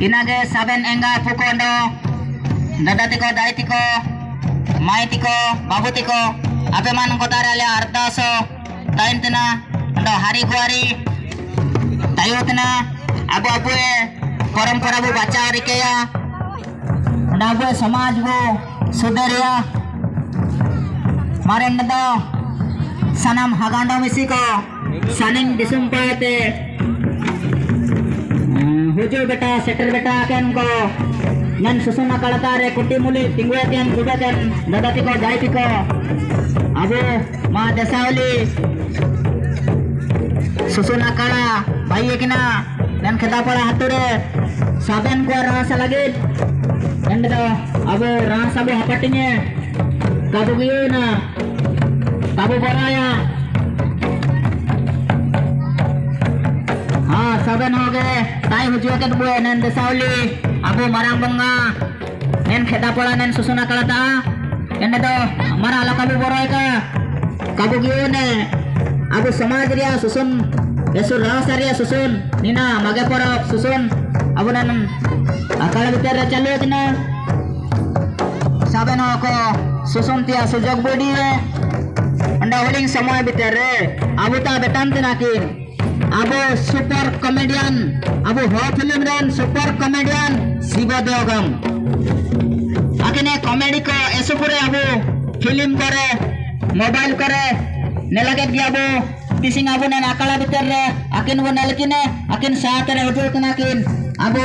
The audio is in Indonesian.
ᱤᱱᱟᱹᱜᱮ ᱥᱟᱵᱮᱱ ᱮᱸᱜᱟ ᱯᱩᱠᱚᱸᱰᱚ ᱫᱟᱫᱟ ᱛᱮᱠᱚ ᱫᱟᱭ ᱛᱮᱠᱚ ᱢᱟᱭ ᱛᱮᱠᱚ ᱵᱟᱹᱵᱩ ᱛᱮᱠᱚ ᱟᱯᱮᱢᱟᱱ ᱠᱚᱛᱟᱨᱮ ᱟᱞᱮ ᱟᱨᱫᱟᱥᱚ ᱛᱟᱭᱱ ᱛᱮᱱᱟ ᱟᱫᱚ ᱦᱟᱨᱤ ᱜᱩᱣᱟᱨᱤ ᱛᱟᱭᱚ ᱛᱮᱱᱟ ᱟᱵᱚ ᱟᱵᱚᱮ পরম্পরা বো বাঁচাও রেখেয়া আবো সমাজ বো সুদরিয়া মারেন দো সানাম হাগান্ডো মিশি কো সানিং দিসুম পাতে disum pate हुजूर बेटा सेटर बेटा केन को नन सुसुना कळतारे कुट्टी मुली तिंगवेतेन गुबेतेन ददाती को जायती को अबो मा दसावली सुसुना कळा भाई किना नन खेदा पड़ा हातुरे साबेन को रासा लगित ಎಂದದ ಅವು ರಾಸಬು ಹಪಟ್ಟಿಗೆ ಕಬುಗಿಯೂನ ಕಬು ಬರಾಯ ben hoge tai hujuke bu enen desauli abu marang bunga. Men kheta susuna kalata. Ene to mara ala kabu boroi ka. Kabu giune susun. Yesu rasa ria susun. Nina mage porok susun. Abu nen akal biter ra chalu saben hoko susun tia sujog bodi re Anda huling semua biter re abu ta betan tina kin अब super comedian, अब हो film रेन super comedian Shiv देवगम। अखने comedy को एसुपुरे अब फ़िल्म करे, मोबाइल करे, नेलगे अब पिसिंग अब ने नाकला भीतर रे अकिन वो नलकिने अकिन साथ रे होटल कनाकिन अब